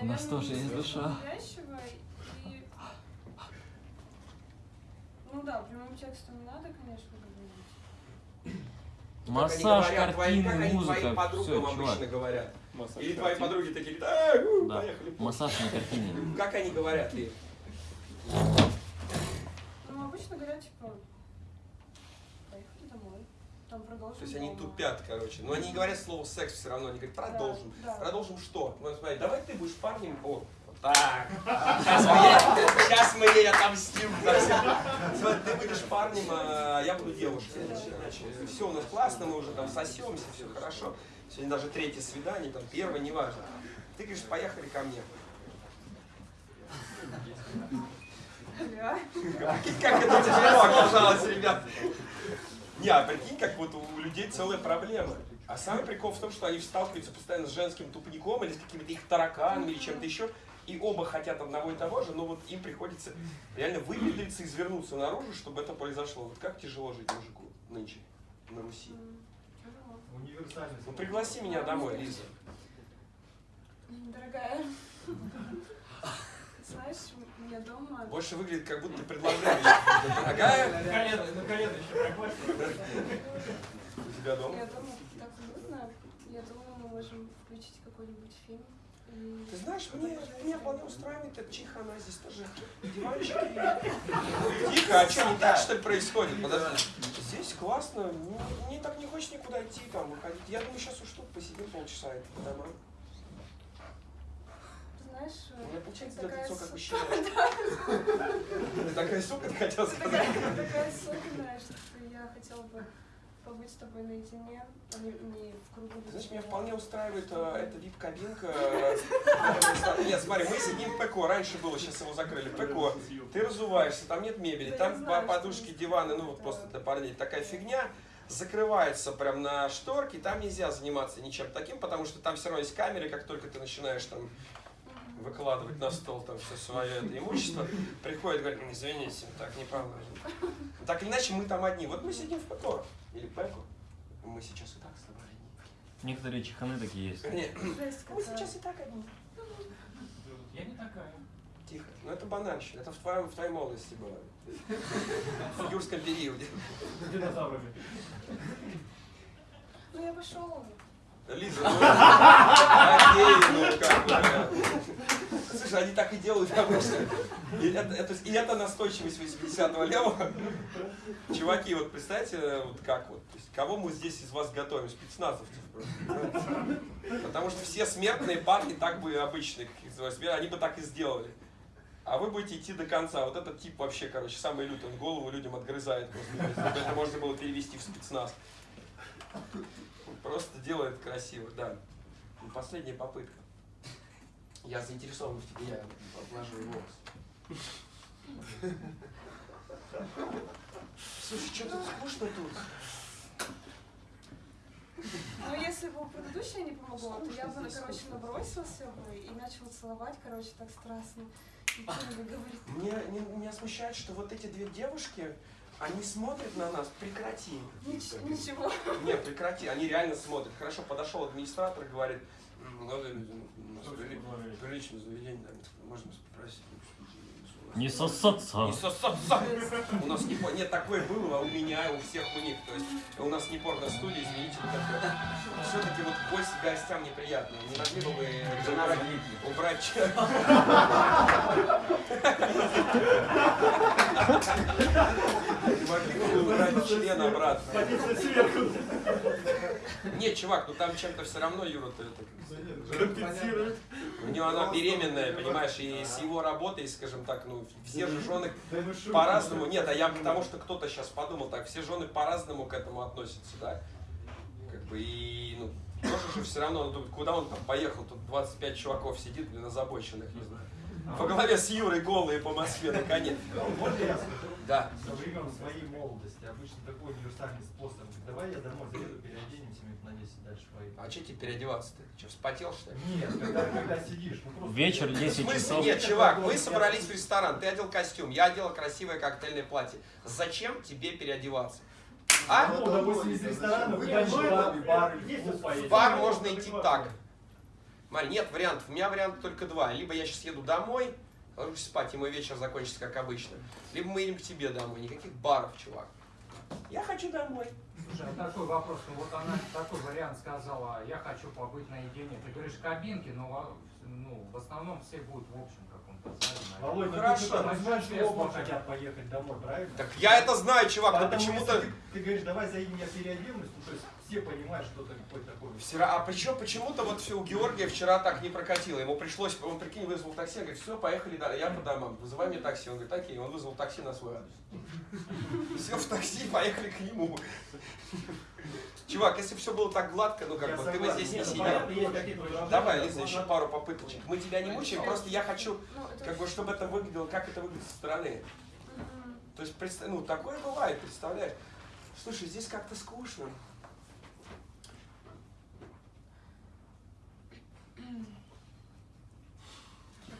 У нас Наверное, тоже есть душа. и... Ну да, прямым текстом не надо, конечно, говорить. Как они Массаж, говорят, твои- картины, они музыка, твоим подругам все, обычно чувак. говорят. Массаж Или твои картин. подруги такие, говорят, «А, у, Да. поехали. Массаж на картине. Как они говорят, ты? Ну, обычно говорят, типа, поехали домой. Там продолжим То есть они тупят, короче. Но они не говорят слово секс все равно, они говорят, продолжим. Да, да. Продолжим что? Ну, смотри, давай ты будешь парнем. О, так. Сейчас мы ей, сейчас мы ей отомстим. Ты будешь парнем, а я буду девушкой. Все у нас классно, мы уже там сосемся, все хорошо. Сегодня даже третье свидание, там первое, неважно. Ты говоришь, поехали ко мне. Как это тяжело оказалось, ребят. Не, а прикинь, как вот у людей целая проблема. А самый прикол в том, что они сталкиваются постоянно с женским тупником или с какими-то их тараканами или чем-то еще. И оба хотят одного и того же, но вот им приходится реально выпендриться, извернуться наружу, чтобы это произошло. Вот как тяжело жить мужику нынче на Руси. Ну пригласи меня домой, Лиза. Дорогая, знаешь, у меня дома... Больше выглядит, как будто ты предлагаешь. Дорогая, На колено, на колено еще прокладь. у тебя Я дома. дома так уютно. Я думаю, мы можем включить какой-нибудь фильм. Ты знаешь, мне, меня вполне устраивает эта чиха, она здесь тоже диванчики. Тихо, а что, не так что ли происходит? Подожди. Здесь классно, ну, мне так не хочется никуда идти, там, выходить. Я думаю, сейчас уж тут посидим полчаса и по домам. Ты знаешь, У меня получается такая лицо как мужчина. Ты такая сука, *laughs* ты хотел Ты сказать. такая, такая особенная, что я хотела бы побыть с тобой наедине, а не, не в кругу Знаешь, меня вполне устраивает э, эта вип-кабинка. э, Нет, смотри, мы сидим в ПКО. Раньше было, сейчас его закрыли. ПКО. Ты разуваешься, там нет мебели, там подушки, диваны, ну вот просто для парней такая фигня. Закрывается прям на шторке, там нельзя заниматься ничем таким, потому что там все равно есть камеры, как только ты начинаешь там выкладывать на стол там все свое это имущество, приходит, говорит, «Ну, извините, так не положено. Так или иначе, мы там одни. Вот мы сидим в ПКО или ПЭКО. Мы сейчас и так с тобой одни. Некоторые чеханы такие есть. Жесть мы сейчас и так одни. Я не такая. Тихо. Ну это банальщина. Это в, твоем, в твоей молодости было. В юрском периоде. Динозаврами. Ну я пошел. Лиза, ну, окей, ну как бы. Слушай, они так и делают обычно. И это, это, и это настойчивость 80-го левого. Чуваки, вот представьте, вот как вот, то есть, кого мы здесь из вас готовим? Спецназовцев просто. Потому что все смертные парни так бы обычные, они бы так и сделали. А вы будете идти до конца. Вот этот тип вообще, короче, самый лютый, он голову людям отгрызает просто. Это можно было перевести в спецназ. Просто делает красиво, да. Последняя попытка. Я заинтересован в тебе, я поглажу волос. Слушай, что тут скучно тут? Ну, если бы предыдущее не помогло, то я бы, ну, короче, набросился бы и начал целовать, короче, так страстно. Мне, не- меня смущает, что вот эти две девушки, они смотрят на нас, прекрати. Нич- ничего. Нет, прекрати, они реально смотрят. Хорошо, подошел администратор и говорит, «М, молодые люди, ну, нас приличное заведение, да, можно попросить. Не сосаться. Не сосаться. У нас не по- Нет, такое было, а у меня, у всех у них. То есть у нас не порно-студия, извините, такое. Все-таки вот гости гостям неприятно. Не могли бы вы убрать, убрать? Не могли бы вы убрать член обратно? Нет, чувак, ну там чем-то все равно Юра-то это Компенсирует. у него она беременная, понимаешь, и с его работой, скажем так, ну, все же жены по-разному. Нет, а я потому что кто-то сейчас подумал так, все жены по-разному к этому относятся, да. Как бы и, ну, тоже же все равно, он думает, куда он там поехал, тут 25 чуваков сидит, блин, озабоченных, не знаю. Во главе с Юрой голые по Москве, наконец. Скажу. Да. Со времен своей молодости обычно такой универсальный способ. Давай я домой заеду, переоденемся минут на 10 дальше поеду. А че тебе переодеваться-то? Че, вспотел, что ли? Нет, когда, когда сидишь, ну просто... Вечер, В 10 смысле? часов. Нет, чувак, мы собрались в ресторан, ты одел костюм, я одела красивое коктейльное платье. Зачем тебе переодеваться? А? Ну, допустим, из ресторана вы дальше в бар можно идти так. Марь, нет вариантов. У меня вариант только два. Либо я сейчас еду домой, ложусь спать, и мой вечер закончится как обычно. Либо мы едем к тебе домой. Никаких баров, чувак. Я хочу домой. Слушай, а такой вопрос, ну вот она такой вариант сказала, я хочу побыть наедине. Ты говоришь кабинки, но ну, в основном все будут в общем. Володь, ну Хорошо. ты же понимаешь, что Возьмешь оба хотят поехать домой, правильно? Так я это знаю, чувак, но почему-то... Ты, ты говоришь, давай заедем, я переоденусь, ну то есть все понимают, что ты какой такой. Все ра- А почему, почему-то вот все у Георгия вчера так не прокатило. Ему пришлось, он прикинь, вызвал такси, говорит, все, поехали, да, я по домам, вызывай мне такси. Он говорит, окей, он вызвал такси на свой адрес. Сел в такси, поехали к нему. Чувак, если все было так гладко, ну как Я бы, ты бы согласен. здесь не ну, сидел. Давай, Лиза, еще пару попыточек. Мы тебя не мучаем, просто я хочу, Ну, как бы, чтобы это выглядело, как это выглядит со стороны. То есть, представь, ну, такое бывает, представляешь? Слушай, здесь как-то скучно.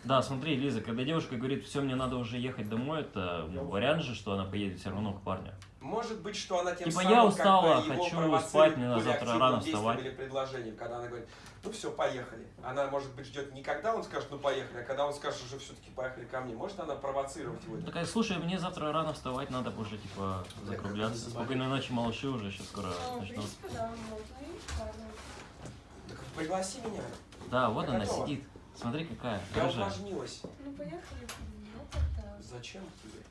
Да, смотри, Лиза, когда девушка говорит, все, мне надо уже ехать домой, это ну, вариант же, что она поедет все равно к парню. Может быть, что она тем Типа, самым я как устала, бы его хочу провоцирует спать, мне более завтра активным рано вставать. Или предложением, когда она говорит, ну все, поехали. Она, может быть, ждет не когда он скажет, ну поехали, а когда он скажет, уже все-таки поехали ко мне. Может она провоцировать его? Такая, слушай, мне завтра рано вставать, надо уже, типа, закругляться. Спокойной ночи, малыши уже сейчас скоро Ну, в начнут. да. Так пригласи меня. Да, вот Я она готова. сидит. Смотри, какая. Я рыжая. увлажнилась. Ну, поехали. Ну, тогда. Зачем тебе?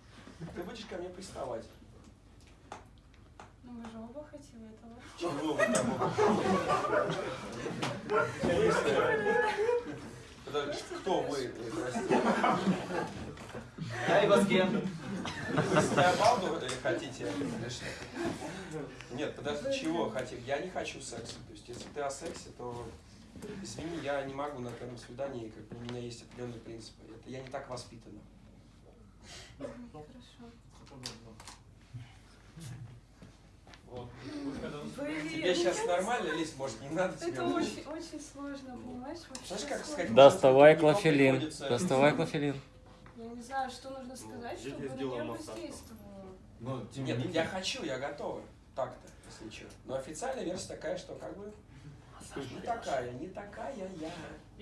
Ты будешь ко мне приставать. Ну, мы же оба хотим этого. Чего вы там Подожди, Кто вы? Прости. Я и вас кем? Вы себя балду или хотите? Что? Нет, подожди, чего хотим? Я не хочу секса. То есть, если ты о сексе, то извини, я не могу на первом свидании, как бы у меня есть определенные принципы. Это я не так воспитана. Хорошо. Вот. Тебе ну, сейчас нормально, Лиз, может, не надо тебе? Это очень, очень сложно, понимаешь? Вообще Знаешь, как сказать? Доставай клофелин. Доставай клофелин. Я не знаю, что нужно сказать, я чтобы на воздействовало. Не Нет, я хочу, я готова. Так-то, если что. Но официальная версия такая, что как бы не такая, не такая я.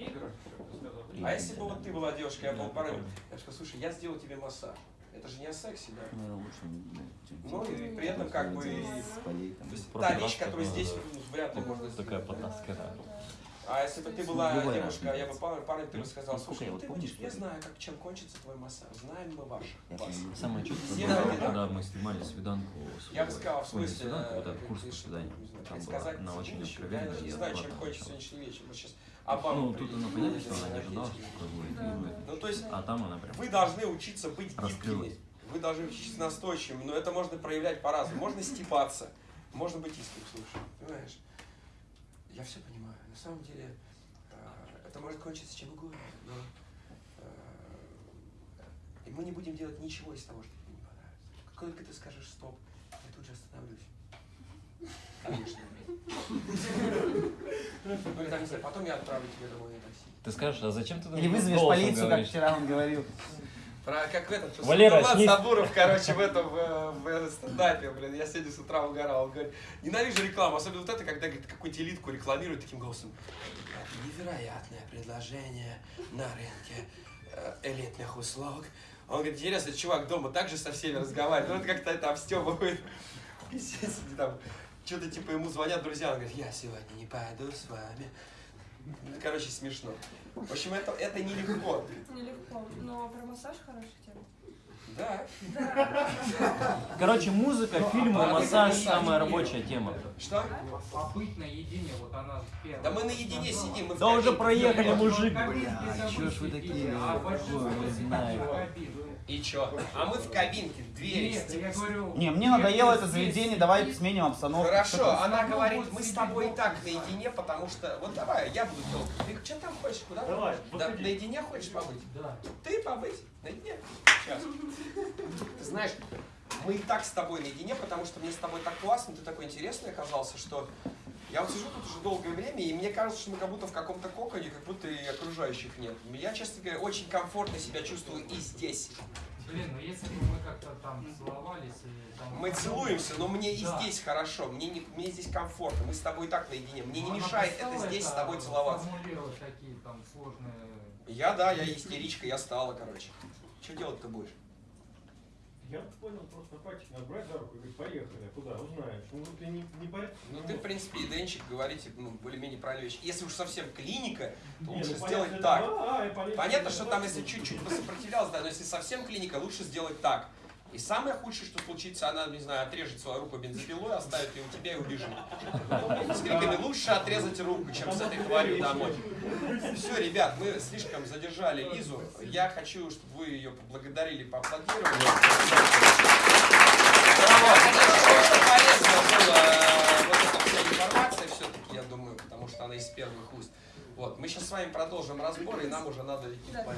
Сказал. А если бы вот ты была девушка, я был парнем, я бы сказал, слушай, я сделал тебе массаж. Это же не о сексе, да? Ну и при этом как бы... То есть та вещь, которую здесь ну, вряд ли можно Такая потаская. Да. А если бы ты была Любая девушка, а я бы разница. пар- парень, ты бы сказал, слушай, ну вот ты что я знаю, как, чем кончится твой массаж, знаем мы ваш. вас. Самое чувство когда мы снимали свиданку. с Я бы сказал, в не смысле, свиданку, вот э, этот курс ты по свиданию. не Там была, она очень откровенная. Я не знаю, чем кончится сегодняшний вечер. Вот сейчас Обама Ну, тут она понятно, приедет, что она не ожидала, что такое будет. Да. Ну, то есть, А там она прям... Вы должны учиться быть гибкими. Вы должны учиться настойчивыми, но это можно проявлять по-разному. Можно степаться, можно быть искренним, слушай, понимаешь? Я все понимаю. На самом деле, э, это может кончиться чем угодно, но э, и мы не будем делать ничего из того, что тебе не понравится. Как только ты скажешь стоп, я тут же остановлюсь. Конечно. Ну, потом я отправлю тебя домой на такси. Ты скажешь, а зачем ты Или вызовешь полицию, как вчера он говорил. Про как этот, Валера, Влад снизь. Сабуров, короче, в этом в, в стендапе, блин, я сегодня с утра угорал, он говорит, ненавижу рекламу, особенно вот это, когда говорит, какую-нибудь элитку рекламируют таким голосом. Это невероятное предложение на рынке э, элитных услуг. Он говорит, интересно, чувак дома также со всеми разговаривает, ну это как-то это обстебывает. *laughs* И сидит там, что-то типа ему звонят друзья, он говорит, я сегодня не пойду с вами. Ну, Короче, смешно. В общем, это, это нелегко. Нелегко. Но про массаж хорошая тема. Да. *laughs* Короче, музыка, фильмы, А, массаж самая рабочая тема. Что? Побыть наедине, вот она первая. Да мы наедине сидим, мы Да уже проехали, мужик. кабинке Бля, забыть чё ж вы такие, а не знаю. И чё? А мы в кабинке, двери. Нет, стекло- я говорю... Не, мне надоело это заведение, давай сменим обстановку. Хорошо, она Ну, говорит, мы с тобой и так наедине, потому что... Вот давай, я буду долго. Ты что там хочешь? Куда? Давай, Да, наедине хочешь побыть? Да. Ты побыть? Наедине? Сейчас. Ты знаешь, мы и так с тобой наедине, потому что мне с тобой так классно, ты такой интересный оказался, что я вот сижу тут уже долгое время, и мне кажется, что мы как будто в каком-то коконе, как будто и окружающих нет. Я, честно говоря, очень комфортно себя чувствую и здесь. Блин, ну если бы мы как-то там целовались и там... Мы целуемся, но мне и Да. здесь хорошо, мне, не, мне здесь комфортно, мы с тобой и так наедине. Мне не Ну, она мешает это здесь с тобой целоваться. такие там сложные... Я, да, я истеричка, я стала, короче. Что делать-то будешь? Я понял, просто пальчик надо брать за руку и говорить, поехали, куда, узнаешь. Ну, ты не, не порядок. Ну, ты, в принципе, и Денчик говорите, ну, более-менее правильные вещи. Если уж совсем клиника, то Не, лучше ну, сделать понятно, так. да, а, Понятно, что там, если чуть-чуть посопротивлялась, да, но если совсем клиника, лучше сделать так. И самое худшее, что случится, она, не знаю, отрежет свою руку бензопилой, оставит ее у тебя и убежит. С криками «Лучше отрезать руку, чем с этой тварью домой». Все, ребят, мы слишком задержали Лизу. Я хочу, чтобы вы ее поблагодарили, поаплодировали. Браво! Полезно было э, вот эта вся информация все-таки, я думаю, потому что она из первых уст. Вот, мы сейчас с вами продолжим разбор, и нам уже надо идти Да, по